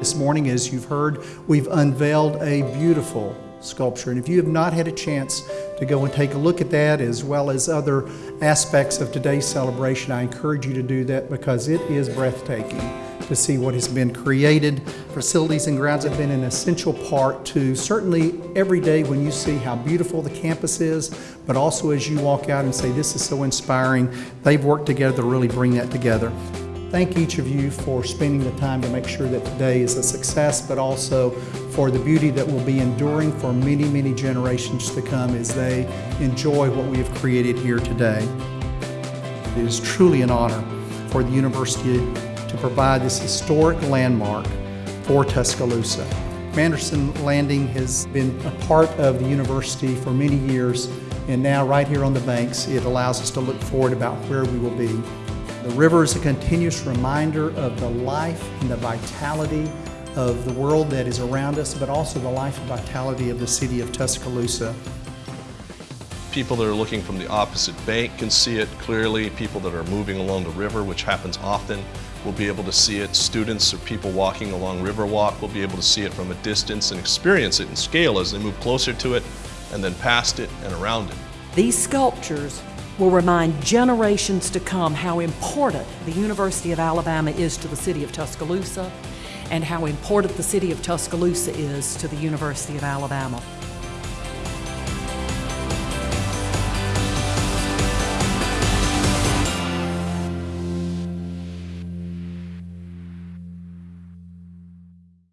This morning, as you've heard, we've unveiled a beautiful sculpture. And if you have not had a chance to go and take a look at that, as well as other aspects of today's celebration, I encourage you to do that because it is breathtaking to see what has been created. Facilities and grounds have been an essential part to certainly every day when you see how beautiful the campus is, but also as you walk out and say, this is so inspiring, they've worked together to really bring that together. Thank each of you for spending the time to make sure that today is a success, but also for the beauty that will be enduring for many, many generations to come as they enjoy what we have created here today. It is truly an honor for the university to provide this historic landmark for Tuscaloosa. Manderson Landing has been a part of the university for many years, and now right here on the banks, it allows us to look forward about where we will be. The river is a continuous reminder of the life and the vitality of the world that is around us, but also the life and vitality of the city of Tuscaloosa. People that are looking from the opposite bank can see it clearly. People that are moving along the river, which happens often, will be able to see it. Students or people walking along Riverwalk will be able to see it from a distance and experience it in scale as they move closer to it and then past it and around it. These sculptures will remind generations to come how important the University of Alabama is to the city of Tuscaloosa and how important the city of Tuscaloosa is to the University of Alabama.